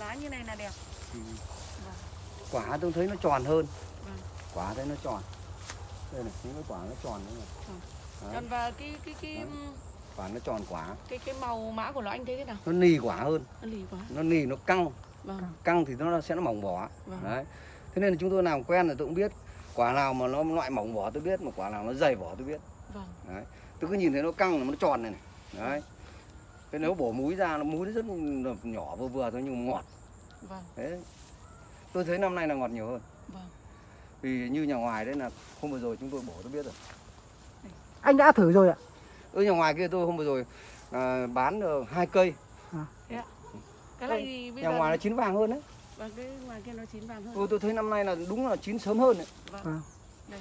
lá như này là đẹp. Ừ. Vâng. quả tôi thấy nó tròn hơn. Vâng. quả thấy nó tròn. Đây này những cái quả nó tròn đấy này. Vâng. Còn và cái cái cái Đấy. quả nó tròn quả. cái cái màu mã của nó anh thấy thế nào? Nó nì quả hơn. Nó lì quá nó nì nó căng. Vâng. Căng thì nó sẽ nó mỏng vỏ. Vâng. đấy. Thế nên là chúng tôi làm quen rồi tôi cũng biết quả nào mà nó loại mỏng vỏ tôi biết mà quả nào nó dày vỏ tôi biết. Vâng. Đấy. Tôi cứ nhìn thấy nó căng là nó tròn này này. Đấy thế nếu bổ múi ra nó múi rất là nhỏ vừa vừa thôi nhưng mà ngọt. Vâng. Đấy tôi thấy năm nay là ngọt nhiều hơn. Vâng. Vì như nhà ngoài đấy là hôm vừa rồi chúng tôi bổ tôi biết rồi. Anh đã thử rồi ạ? ở nhà ngoài kia tôi hôm vừa rồi à, bán được hai cây. Cái này thì bây nhà giờ ngoài nó chín vàng hơn đấy. Vâng cái ngoài kia nó chín vàng hơn. Tôi tôi thấy năm nay là đúng là chín sớm hơn đấy. Vâng. Vâng. đây.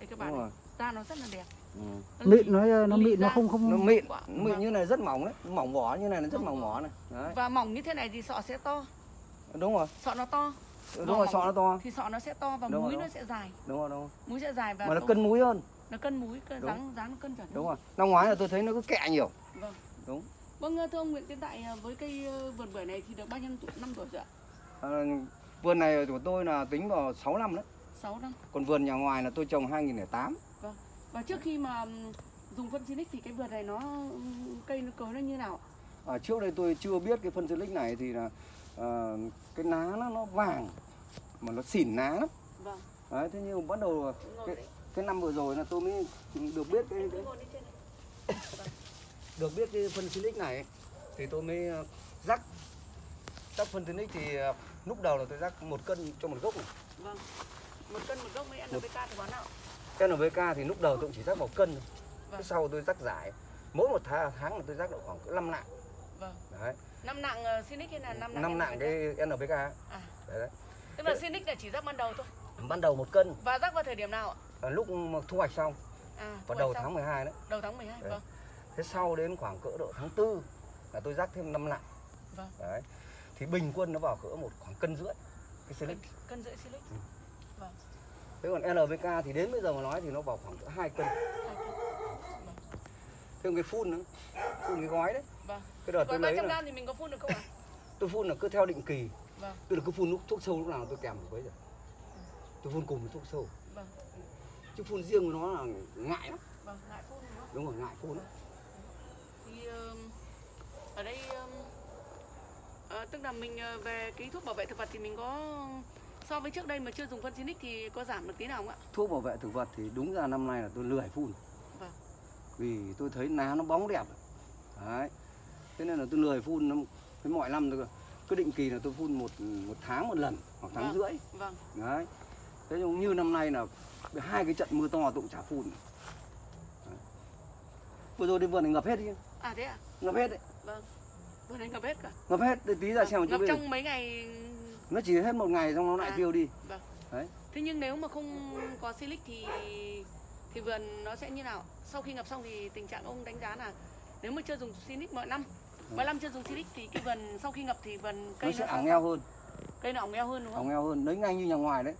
Các đúng bạn da nó rất là đẹp ừ. Nó. Mịn nó nó lì mịn nó không không nó mịn Quả- mịn vâng. như này rất mỏng đấy mỏng vỏ như này nó rất Mỏng vỏ. này. Đấy. Và mỏng như thế này thì sọ sẽ to. Đúng rồi. Sọ nó to. Đúng Vỏ rồi sọ nó to. thì sọ nó sẽ to và Đúng múi rồi, nó đúng. sẽ dài. Đúng rồi đúng rồi. Múi sẽ dài và mà nó cân múi hơn. Nó cân múi cân Đúng. dáng dáng nó cân chuẩn đúng rồi. Năm ngoái là tôi thấy nó cứ kẹ nhiều. Vâng. Đúng. vâng thưa ông Nguyễn Tiến Tại với cây ờ, vườn bưởi này thì được bao nhiêu tuổi năm tuổi rồi ạ? À, vườn này của tôi là tính vào 6 năm đấy. 6 năm. Còn vườn nhà ngoài là tôi trồng 2008 và trước khi mà dùng phân Silic thì cái vườn này nó cây nó cối nó như nào à, trước đây tôi chưa biết cái phân silic này thì là à, cái lá nó nó vàng mà nó xỉn lá lắm. Vâng. Đấy thế nhưng mà bắt đầu cái, cái năm vừa rồi là tôi mới được biết cái, cái được biết cái phân silic này thì tôi mới ờ, rắc. Rắc phân silic thì ờ, lúc đầu là tôi rắc một cân cho một gốc này. Vâng. Một cân một gốc với NPK thì bán nào NPK thì lúc đầu tôi cũng chỉ rắc một cân thôi. Vâng. sau tôi rắc giải. Mỗi một tháng, tháng là tôi rắc được khoảng 5 nặng. Vâng. Đấy. Năm nặng uh, Silic hay là năm nặng năm nặng cái NPK à. Đấy, đấy. tức là Silic là chỉ rắc ban đầu thôi? Ban đầu một cân. Và rắc vào thời điểm nào ạ? Ờ, lúc thu hoạch xong. À vào đầu xong. tháng 12 đấy. Đầu tháng 12 Đấy. vâng. Thế sau đến khoảng cỡ độ tháng 4 là tôi rắc thêm 5 nặng. Vâng. đấy. Thì bình quân nó vào cỡ một khoảng cân rưỡi cái silic cân, cân rưỡi Silic thế còn NPK thì đến bây giờ mà nói thì nó vào khoảng cỡ 2 cân. Hai cân. thêm cái phun nữa phun cái gói đấy. Vâng. Cái đợt gói tôi lấy 300 là, thì mình có phun được không ạ? Tôi phun là cứ theo định kỳ. Vâng. Tức là cứ phun lúc thuốc sâu lúc nào tôi kèm được bấy giờ. Tôi phun cùng với thuốc sâu. Vâng. Chứ phun riêng của nó là ngại lắm. Vâng ngại phun đúng không? Đúng rồi ngại phun lắm. Thì ở đây ờ, tức là mình ờ, về cái thuốc bảo vệ thực vật thì mình có so với trước đây mà chưa dùng phân Silic thì có giảm được tí nào không ạ? Thuốc bảo vệ thực vật thì đúng ra năm nay là tôi lười phun. Vâng. vì tôi thấy lá nó bóng đẹp. Đấy. Thế nên là tôi lười phun nó- cái mọi năm tôi cứ định kỳ là tôi phun một một tháng một lần hoặc tháng Vâng. rưỡi. Vâng. Đấy. Thế nhưng như năm nay là hai cái trận mưa to tôi cũng chả phun. Đấy. vừa rồi đi vườn này ngập hết đi. À thế ạ? Ngập hết đấy. Vâng. Vừa này ngập hết cả. Ngập hết. Tí ra xem một chút ngập trong mấy ngày nó chỉ hết một ngày xong nó lại À. tiêu đi. thế nhưng nếu mà không có Silic thì thì vườn nó sẽ như nào? Sau khi ngập xong thì tình trạng ông đánh giá là nếu mà chưa dùng Silic mọi năm mọi năm chưa dùng Silic thì cái vườn sau khi ngập thì vườn nó cây sẽ nó ảng eo hơn. Cây nó ỏng eo hơn đúng không? Ỏng eo hơn. Đấy ngay như nhà ngoài đấy.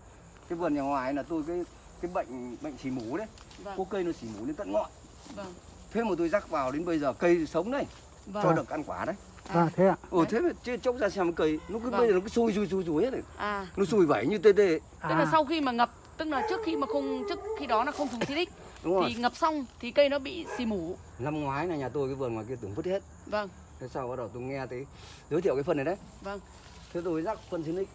Cái vườn nhà ngoài là tôi cái cái bệnh bệnh xỉ mủ đấy. Vâng. Có cây nó xỉ mủ đến tận ngọn. Vâng. Thế mà tôi rắc vào đến bây giờ cây sống đấy. Vâng. Cho được ăn quả đấy À thế ạ. ồ thế mà chứ chốc ra xem cây nó cứ Vâng. bây giờ nó cứ sôi sôi sôi sôi hết rồi. À. Nó sùi vẩy như tê tê. Tức là À, sau khi mà ngập tức là trước khi mà không trước khi đó là không dùng Silic đúng rồi. Thì ngập xong thì cây nó bị xì mủ. Năm ngoái là nhà tôi cái vườn ngoài kia tưởng vứt hết. Vâng. Thế sau bắt đầu tôi nghe thấy giới thiệu cái phần này đấy. Vâng. Thế tôi rắc phân Sinic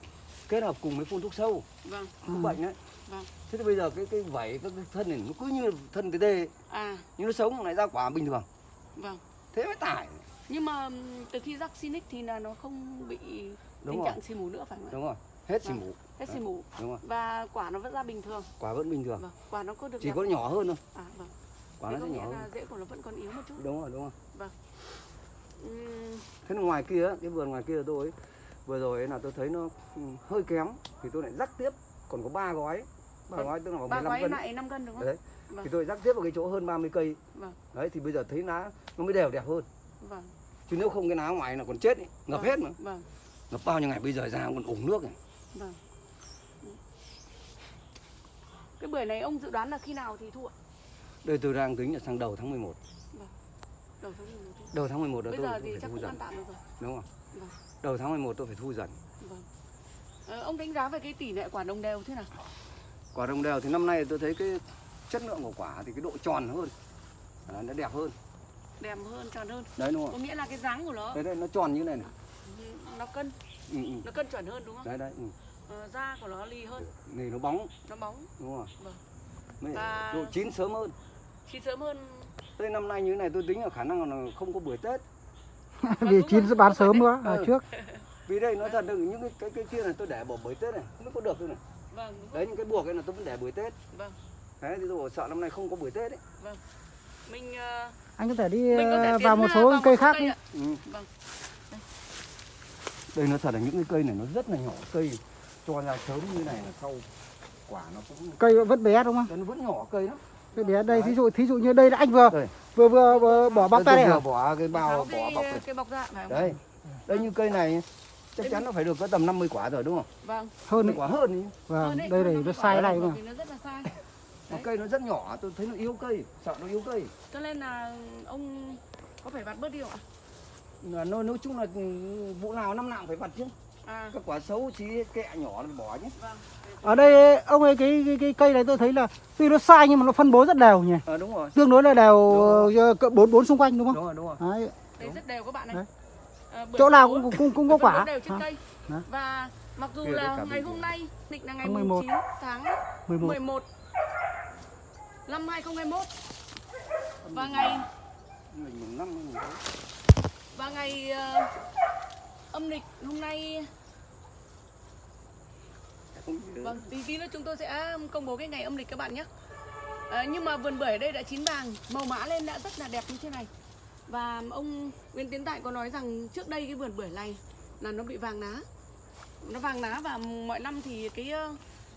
kết hợp cùng với phun thuốc sâu. Vâng. Ừ. bệnh đấy. Vâng. thế thì bây giờ cái cái vảy cái, cái thân này nó cứ như thân tê tê. À. Nhưng nó sống lại ra quả bình thường. Vâng. Thế mới tải nhưng mà từ khi rắc Sinic thì là nó không bị Đúng tình rồi. trạng xì mủ nữa phải không ạ? Đúng rồi. Hết xỉ Vâng. mủ. Hết xì mủ. Đúng rồi. Và quả nó vẫn ra bình thường. Quả vẫn bình thường. Vâng quả nó có được chỉ có nhỏ hơn thôi. À vâng. Quả thế nó sẽ nhỏ hơn. rễ của nó vẫn còn yếu một chút. Đúng rồi đúng rồi. Ừm, thế là ngoài kia cái vườn ngoài kia tôi ấy, vừa rồi ấy là tôi thấy nó hơi kém thì tôi lại rắc tiếp. Còn có ba gói. Ba Vâng. gói tức là ba 15 gói cân. lại 5 cân đúng không? Đấy. Vâng. thì tôi rắc tiếp vào cái chỗ hơn 30 cây. Vâng. đấy thì bây giờ thấy lá nó mới đều đẹp hơn vâng. Chứ nếu không cái lá ngoài là còn chết ấy, ngập Vâng. hết mà. vâng. Ngập bao nhiêu ngày bây giờ ra còn ủng nước này vâng. Cái bưởi này ông dự đoán là khi nào thì thu ạ? Đây tôi đang tính là sang đầu tháng 11 đầu tháng 11 thu. đầu tháng 11 là bây tôi giờ thì phải chắc thu dần. ăn tạm được rồi. Đúng không? Vâng. đầu tháng 11 tôi phải thu dần. Vâng. Ờ, ông đánh giá về cái tỷ lệ quả đồng đều thế nào? quả đồng đều thì năm nay tôi thấy cái chất lượng của quả thì cái độ tròn hơn. Nó đẹp hơn Đẹp hơn, tròn hơn. đấy đúng Có không nghĩa là cái dáng của nó đấy đây nó tròn như này này ừ, nó cân, ừ, ừ. nó cân chuẩn hơn đúng không? đấy đấy ừ. Ờ, da của nó lì hơn, này nó bóng nó bóng, đúng không Vâng. Mới Và- độ chín sớm hơn chín sớm hơn. Thế năm nay như thế này tôi tính là khả năng là không có bưởi Tết Vì đúng chín sẽ bán sớm đấy. nữa à, Ừ. trước. Vì đây nói thật là những cái cái, cái kia này tôi để bỏ bưởi Tết này không biết có được không này Vâng, đúng. Đấy những cái buộc ấy là tôi vẫn để bưởi Tết Vâng. Đấy thì tôi bảo sợ năm nay không có bưởi Tết ấy Mình ờ, Anh có thể đi có thể ờ, vào một số vào cây khác cây đi. ạ. ừ. Vâng. Đây nó thật là những cái cây này nó rất là nhỏ cây cho ra sớm như này là sau quả nó cũng Cây vẫn bé đúng không? nó vẫn nhỏ cây lắm Cây bé đây thí dụ thí dụ như đây là anh vừa Đây. vừa vừa, vừa bỏ Tôi tay đây vừa à? bỏ cái bao bỏ bọc này. cái bọc ra? Đây đây như cây này chắc chắn nó phải được có tầm 50 quả rồi đúng không? Vâng. Hơn 50 đấy. quả hơn đi. Vâng, đây này nó sai này mà. Nó rất là sai. Mà Đấy. cây nó rất nhỏ, tôi thấy nó yếu cây, sợ nó yếu cây. Cho nên là ông có phải vặt bớt đi không ạ? Là nó nói chung là ừ, vụ nào năm nào phải vặt chứ. À, Các quả xấu chỉ kẹ nhỏ nó bỏ chứ. vâng. Ở đây ông ơi cái, cái cái cây này tôi thấy là tuy nó sai nhưng mà nó phân bố rất đều nhỉ. Ờ đúng rồi. Tương đối là đều ờ, bốn bốn xung quanh đúng không? Đúng rồi, đúng rồi. Đấy. Đây rất đều các bạn này. Đấy. À, Chỗ nào cũng cũng cũng có quả. đều trên Hả? cây. Đấy. Và mặc dù là ngày hôm nay định là ngày Tháng 11 11. 9 tháng 11. 11 năm 2021 và ngày và ngày ờ, âm lịch hôm nay vâng tí tí nữa chúng tôi sẽ công bố cái ngày âm lịch các bạn nhé. À, nhưng mà vườn bưởi ở đây đã chín vàng màu mã lên đã rất là đẹp như thế này. Và ông Nguyễn Tiến Tại có nói rằng trước đây cái vườn bưởi này là nó bị vàng lá nó vàng lá và mọi năm thì cái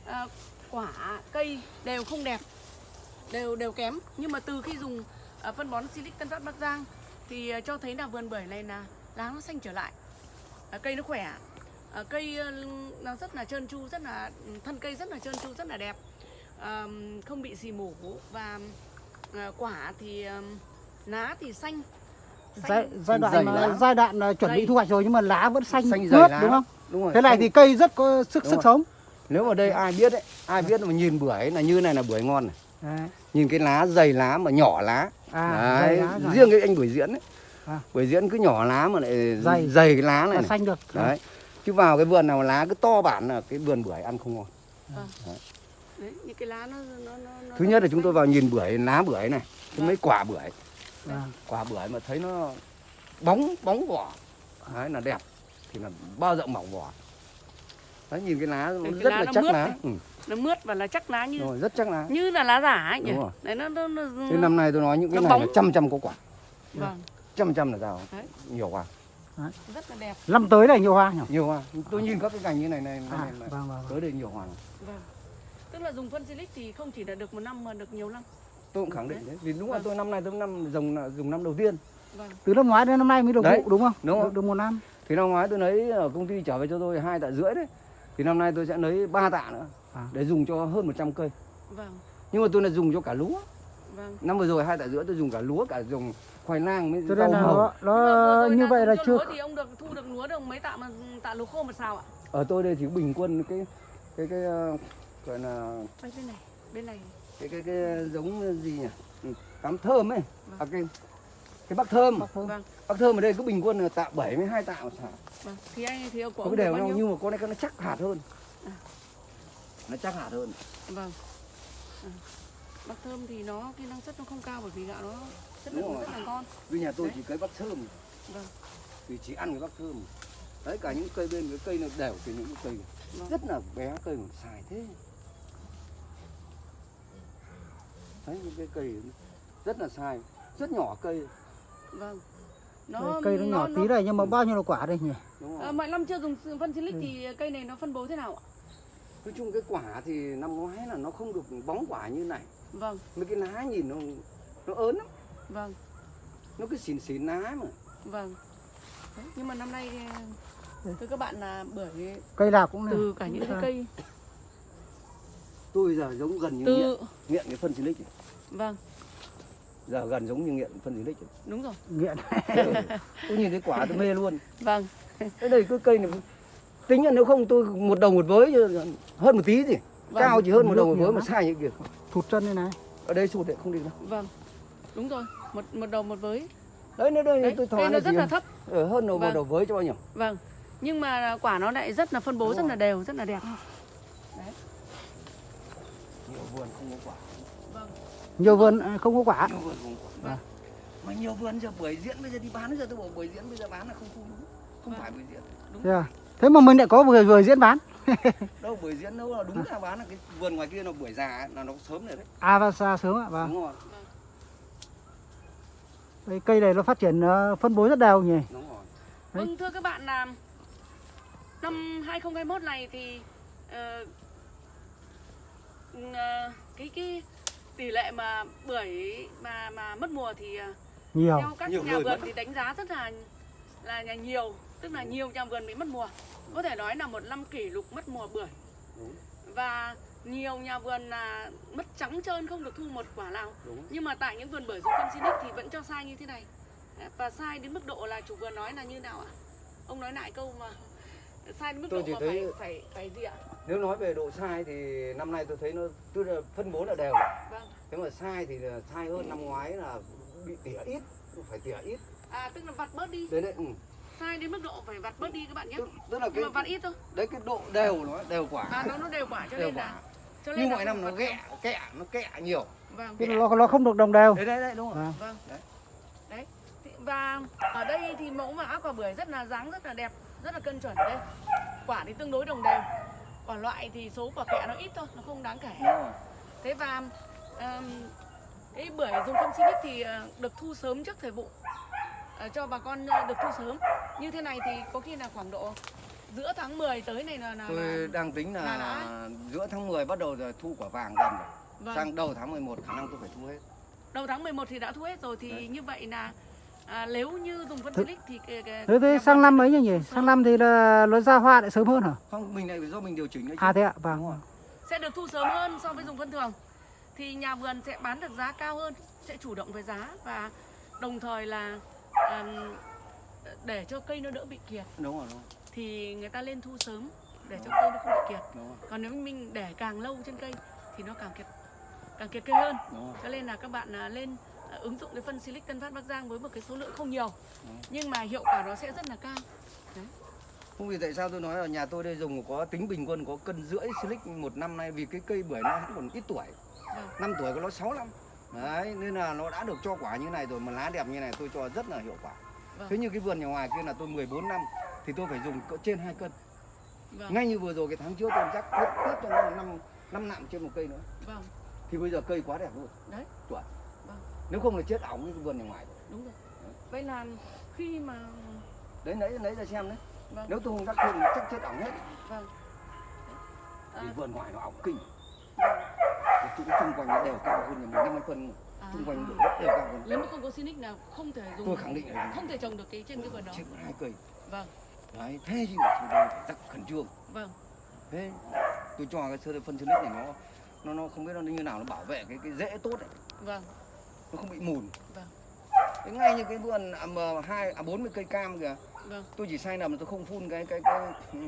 ờ, quả cây đều không đẹp đều đều kém nhưng mà từ khi dùng ờ, phân bón Silic Tân Phát Bắc Giang thì ờ, cho thấy là vườn bưởi này là lá nó xanh trở lại Ờ, cây nó khỏe Ờ, cây ờ, nó rất là trơn tru rất là thân cây rất là trơn tru rất là đẹp Ờm, không bị xì mủ và ờ, quả thì ờm, lá thì xanh Giai, giai đoạn mà- giai đoạn chuẩn bị Dày. thu hoạch rồi nhưng mà lá vẫn xanh, Xanh mướt lá. đúng không? Đúng rồi. Thế này Xanh- thì cây rất có sức Đúng sức rồi. sống. Nếu mà đây ai biết ấy, ai biết mà nhìn bưởi là như này là bưởi ngon này. Đấy. Nhìn cái lá dày lá mà nhỏ lá. À, Đấy, lá rồi. riêng cái anh bưởi diễn ấy. À. Bưởi diễn cứ nhỏ lá mà lại Dày. dày, cái lá này, xanh được. Đấy. Chứ vào cái vườn nào mà lá cứ to bản là cái vườn bưởi ăn không ngon. đấy những cái lá nó nó nó, Thứ nhất là chúng tôi vào nhìn bưởi, lá bưởi này, cái mấy quả bưởi, Vâng. quả bưởi mà thấy nó bóng bóng vỏ, đấy là đẹp, thì là bao rộng mỏng vỏ. Đấy nhìn cái lá nó Cái rất lá là nó chắc mướt lá, này. ừ, nó mướt và là chắc lá như rồi, rất chắc lá. như là lá giả ấy nhỉ đấy nó nó, nó Thế năm nay tôi nói những cái này là bóng. trăm trăm có quả, vâng trăm trăm là sao? Đấy. Nhiều quả, rất là đẹp Năm tới là nhiều hoa nhỉ? nhiều hoa. Tôi nhìn các cái cành như này này, này, À, này, này. vâng, vâng, vâng. tới đây nhiều hoa. vâng tức là dùng phân silic thì không chỉ là được một năm mà được nhiều năm Tôi cũng khẳng định đấy, vì đúng là Vâng. tôi năm nay tôi năm dùng dùng năm đầu tiên. vâng Từ năm ngoái đến năm nay mới được Đấy, vụ đúng không? đúng được, rồi. được một năm. Thì năm ngoái tôi lấy ở công ty trở về cho tôi hai tạ rưỡi đấy. Thì năm nay tôi sẽ lấy 3 tạ nữa À. để dùng cho hơn 100 cây. vâng Nhưng mà tôi là dùng cho cả lúa. vâng Năm vừa rồi hai tạ rưỡi tôi dùng cả lúa cả dùng khoai lang với Cho rau màu. nó, mà nó như vậy là chưa thì ông được thu được lúa được mấy tạ mà tạ lúa khô một sao ạ Ở tôi đây thì bình quân cái cái cái ờ, gọi là Đây, bên này bên này cái cái cái giống gì nhỉ? Ừ, Cám thơm ấy. Vâng. À, cái cái bắc thơm. vâng Bắc thơm ở đây cứ bình quân là tạ 72 tạ một xào. Vâng thì anh thì của ông đều bao nhau nhiêu nhưng mà con này nó chắc hạt hơn. À. Nó chắc hạt hơn. vâng à. bắp thơm thì nó cái năng suất nó không cao bởi vì gạo nó chất lượng rất là ngon Vì nhà tôi Đấy. chỉ cấy bắc thơm. vâng Thì chỉ ăn cái bắc thơm. Đấy cả những cây bên cái cây nó đều từ những cây Vâng. rất là bé cây mà xài thế. Đấy những cái cây rất là sai, rất nhỏ cây vâng Đây, cây nó nhỏ tí này nhưng mà bao nhiêu là quả đây nhỉ? Ờ, mọi năm chưa dùng phân silic Ừ. thì cây này nó phân bố thế nào ạ Nói chung cái quả thì năm ngoái là nó không được bóng quả như này. vâng Mấy cái lá nhìn nó nó ớn lắm, vâng nó cứ xỉn xỉn lá mà. vâng Đấy, nhưng mà năm nay Ừ. thưa các bạn là bởi Cây nào cũng này. từ cả những cái Vâng. cây Tôi giờ giống gần như từ nghiện, nghiện cái phân silic. vâng Giờ gần giống như nghiện phân silic. này. đúng rồi Nghiện. tôi nhìn thấy quả tôi mê luôn. vâng cái đây cái cây này tính là nếu không tôi một đầu một với hơn một tí gì Vâng. cao chỉ hơn một đầu một với mà sai như kia thụt chân như này ở đây sụt đấy không đi đâu vâng đúng rồi một một đầu một với đấy nó đây đấy tôi thoáng nó rất gì là thấp ở hơn đầu một Vâng. đầu với cho bao nhiêu vâng nhưng mà quả nó lại rất là phân bố Đúng rất rồi. là đều rất là đẹp nhiều vườn không có quả nhiều vườn à, không có quả. Nhiều vườn không có. Quả Vâng. mà nhiều vườn giờ buổi diễn bây giờ đi bán giờ tôi bảo buổi diễn bây giờ bán là không không đúng. Không Vâng. phải buổi diễn thế, à? thế mà mình lại có vừa vừa diễn bán. Đâu buổi diễn đâu là đúng là bán là cái vườn ngoài kia nó buổi già ấy, là nó sớm rồi đấy. À và xa sớm ạ vâng. Đúng rồi. Đây, cây này nó phát triển ờ, phân bố rất đều nhỉ? Đúng rồi. Đấy. Vâng thưa các bạn là năm 2021 này thì ờ, ờ, cái cái tỷ lệ mà bưởi mà mà mất mùa thì ờ, nhiều. theo các Nhiều nhà vườn mất. thì đánh giá rất là là nhà nhiều tức là nhiều nhà vườn bị mất mùa. Có thể nói là một năm kỷ lục mất mùa bưởi. Đúng. Và nhiều nhà vườn là mất trắng trơn không được thu một quả nào. Đúng. Nhưng mà tại những vườn bưởi dùng phân Sinic thì vẫn cho sai như thế này. Và sai đến mức độ là chủ vườn nói là như nào ạ? Ông nói lại câu mà sai đến mức Tôi độ mà thấy- phải phải phải gì ạ nếu nói về độ sai thì năm nay tôi thấy nó tức là phân bố là đều. Vâng. Nếu mà sai thì là sai hơn năm ngoái là bị tỉa ít phải tỉa ít. À tức là vặt bớt đi. Đấy đấy ừ. sai đến mức độ phải vặt bớt đi các bạn nhé. Tức, tức là nhưng cái mà vặt ít thôi. Đấy cái độ đều nó đều quả. Và nó nó đều quả cho đều nên quả. là cho nên như mọi năm nó ghẹ kẹ nó kẹ nhiều. Vâng. Là nó, nó không được đồng đều. Đấy đấy đấy đúng rồi. Vâng. vâng. Đấy. đấy. Thì- và ở đây thì mẫu mã quả bưởi rất là dáng rất là đẹp rất là cân chuẩn đây. Quả thì tương đối đồng đều quả loại thì số quả kẹ nó ít thôi nó không đáng kể thế và um, cái bưởi dùng phân Silic thì ờ, được thu sớm trước thời vụ Ờ, cho bà con ờ, được thu sớm như thế này thì có khi là khoảng độ giữa tháng 10 tới này là, là, tôi là đang tính là, là đã. giữa tháng 10 bắt đầu rồi thu quả vàng dần rồi vâng. sang đầu tháng 11 khả năng tôi phải thu hết đầu tháng 11 thì đã thu hết rồi thì Đấy. như vậy là à, nếu như dùng phân Silic thì cái, cái, thế, sang năm sẽ ấy được nhỉ? thu sang sớm. năm thì là nó ra hoa lại sớm hơn hả? Không mình này do mình điều chỉnh đấy à thế ạ đúng vâng rồi. Sẽ được thu sớm hơn so với dùng phân thường. Thì nhà vườn sẽ bán được giá cao hơn sẽ chủ động về giá và đồng thời là ừm, để cho cây nó đỡ bị kiệt. Đúng rồi đúng rồi, thì người ta lên thu sớm để cho cây nó không bị kiệt. Đúng rồi, còn nếu mình để càng lâu trên cây thì nó càng kiệt càng kiệt cây hơn. Cho nên là các bạn à, lên ứng dụng cái phân Silic Tân Phát Bắc Giang với một cái số lượng không nhiều. Ừ. nhưng mà hiệu quả nó sẽ rất là cao. Không vì tại sao tôi nói là nhà tôi đây dùng có tính bình quân có cân rưỡi silic một năm nay vì cái cây bưởi nó còn ít tuổi. Vâng. năm tuổi có nó 6 năm. Đấy nên là nó đã được cho quả như này rồi mà lá đẹp như này tôi cho rất là hiệu quả. Vâng. thế như cái vườn nhà ngoài kia là tôi 14 năm thì tôi phải dùng cỡ trên 2 cân. Vâng. Ngay như vừa rồi cái tháng trước tôi chắc tiếp tiếp cho nó năm năm nặng trên một cây nữa. Vâng. Thì bây giờ cây quá đẹp luôn. Đấy. Chuẩn. Nếu không là chết ỏng cái vườn nhà ngoài rồi. đúng rồi. Vậy là khi mà đấy lấy lấy ra xem đấy. Vâng. Nếu tôi không đắc thêm chắc chết ỏng hết. Vâng. À, vì vườn ngoài nó ỏng kinh. Vâng. cái chỗ xung quanh nó đều cao hơn nhà mình năm mươi phân À. xung quanh đều cao hơn. Nếu mà không có Sinic nào không thể dùng tôi khẳng định là không thể trồng được cái trên cái vườn đó. Chết hai cây. Vâng. Đấy thế mà chúng ta phải rất khẩn trương. Vâng. Thế tôi cho cái sơ phân silic này nó nó nó không biết nó như nào nó bảo vệ cái cái rễ tốt đấy. Vâng nó không bị mùn. Vâng. thế ngay như cái vườn à, mà hai à bốn mươi cây cam kìa. Vâng. Tôi chỉ sai nằm là tôi không phun cái cái cái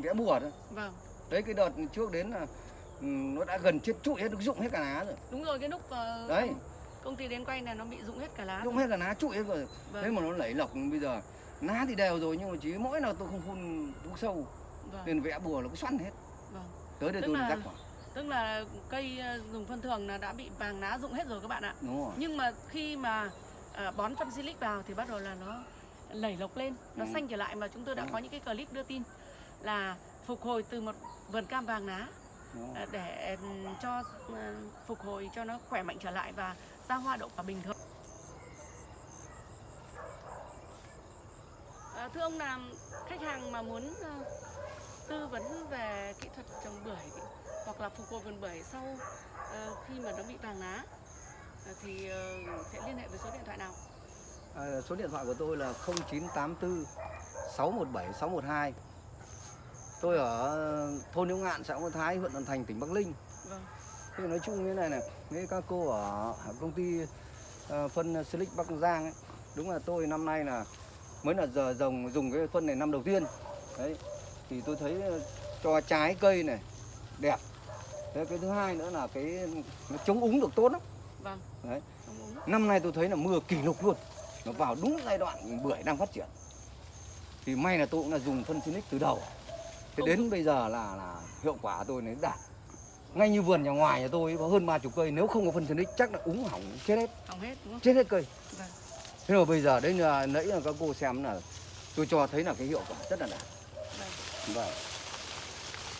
vẽ bùa thôi. Vâng. Đấy cái đợt trước đến là ừ, nó đã gần chết trụi hết được dụng hết cả lá rồi. Đúng rồi cái lúc ờ, đấy. công, ty đến quay là nó bị rụng hết cả lá dụng hết cả lá trụi hết rồi. Vâng. Thế mà nó lẩy lọc bây giờ lá thì đều rồi nhưng mà chỉ mỗi nào tôi không phun thuốc sâu. Vâng. Nên vẽ bùa nó cứ xoắn hết. Vâng. Tới đây Tức tôi là- rắc quả tức là cây ờ, dùng phân thường là đã bị vàng lá rụng hết rồi các bạn ạ. Đúng rồi. Nhưng mà khi mà ờ, bón phân silic vào thì bắt đầu là nó lẩy lộc lên nó Ừ. xanh trở lại. Mà chúng tôi đã Ừ. có những cái clip đưa tin là phục hồi từ một vườn cam vàng lá đúng ờ, để cho ờ, phục hồi cho nó khỏe mạnh trở lại và ra hoa đậu quả bình thường. Ờ, thưa ông là khách hàng mà muốn ờ, tư vấn về kỹ thuật trồng bưởi hoặc là phục hồi vườn bưởi sau ờ, khi mà nó bị vàng lá ờ, thì ờ, sẽ liên hệ với số điện thoại nào? À, số điện thoại của tôi là 0984 617 612 tôi ở thôn Liễu Ngạn xã Ngô Thái huyện Thuận Thành tỉnh Bắc Ninh Vâng, Thì nói chung như này này, với các cô ở công ty ờ, phân Silic Bắc Giang ấy, đúng là tôi năm nay là mới là giờ dùng dùng cái phân này năm đầu tiên. đấy thì tôi thấy cho trái cây này đẹp đấy, cái thứ hai nữa là cái nó chống úng được tốt lắm. Vâng. đấy. Năm nay tôi thấy là mưa kỷ lục luôn. Nó vào đúng giai đoạn bưởi đang phát triển. Thì may là tôi cũng là dùng phân Sinic từ đầu. Thế đến bây giờ là là hiệu quả tôi nó đạt ngay như vườn nhà ngoài nhà tôi có hơn ba chục cây. Nếu không có phân Sinic chắc là úng hỏng chết hết. Hỏng hết đúng không? chết hết cây. Vâng. thế mà bây giờ đấy là nãy là các cô xem là tôi cho thấy là cái hiệu quả rất là đạt Vâng. vâng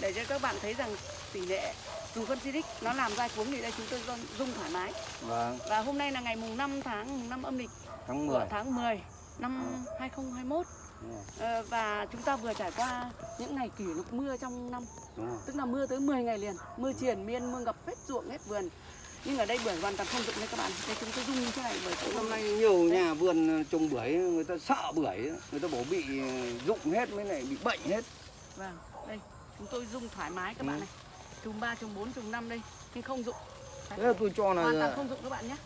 Để cho các bạn thấy rằng tỷ lệ dùng phân Silic nó làm ra cuống thì đây chúng tôi dùng- dùng thoải mái. vâng. Và hôm nay là ngày mùng 5 tháng mùng 5 âm lịch tháng của 10 tháng 10 năm 2021 đúng rồi, Ờ, và chúng ta vừa trải qua những ngày kỷ lục mưa trong năm. Tức là mưa tới 10 ngày liền mưa triền miên mưa ngập hết ruộng hết vườn. Nhưng ở đây bưởi hoàn toàn không dụng đấy các bạn. Đây chúng tôi dung như thế này bởi vì năm nay nhiều nhà vườn trồng bưởi người ta sợ bưởi người ta bảo bị rụng hết mới lại bị bệnh hết. Vâng đây chúng tôi dung thoải mái các bạn Ừ. này. Chùm 3 chùm 4 chùm 5 đây. Nhưng không dụng. Thế là tôi cho hoàn toàn là không dụng các bạn nhé.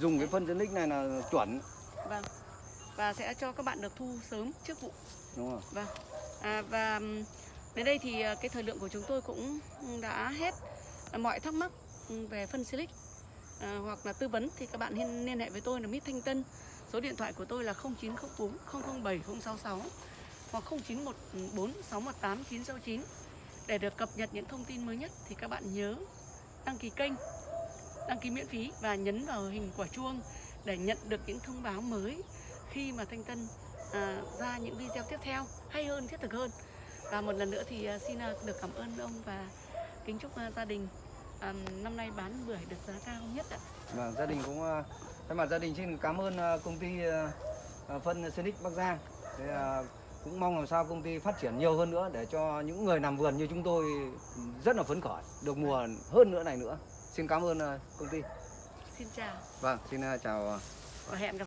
dùng cái phân Sinic này là chuẩn. Vâng. Và sẽ cho các bạn được thu sớm trước vụ. Đúng không Vâng. À, và đến đây thì à, cái thời lượng của chúng tôi cũng đã hết. À, mọi thắc mắc về phân Silic à, hoặc là tư vấn thì các bạn liên, liên hệ với tôi là Mít Thanh Tân. Số điện thoại của tôi là 0904 007 066 hoặc 0914 618 969 để được cập nhật những thông tin mới nhất thì các bạn nhớ đăng ký kênh, đăng ký miễn phí và nhấn vào hình quả chuông để nhận được những thông báo mới khi mà Thanh Tân à, ra những video tiếp theo hay hơn thiết thực hơn và một lần nữa thì à, xin à, được cảm ơn ông và kính chúc à, gia đình à, năm nay bán bưởi được giá cao nhất ạ Vâng, gia đình cũng thay mặt gia đình xin cảm ơn công ty phân Sinic Bắc Giang. Thế, à, cũng mong làm sao công ty phát triển nhiều hơn nữa để cho những người làm vườn như chúng tôi rất là phấn khởi được mùa hơn nữa này nữa. Xin cảm ơn ờ, công ty. xin chào Vâng, xin ờ, chào và hẹn gặp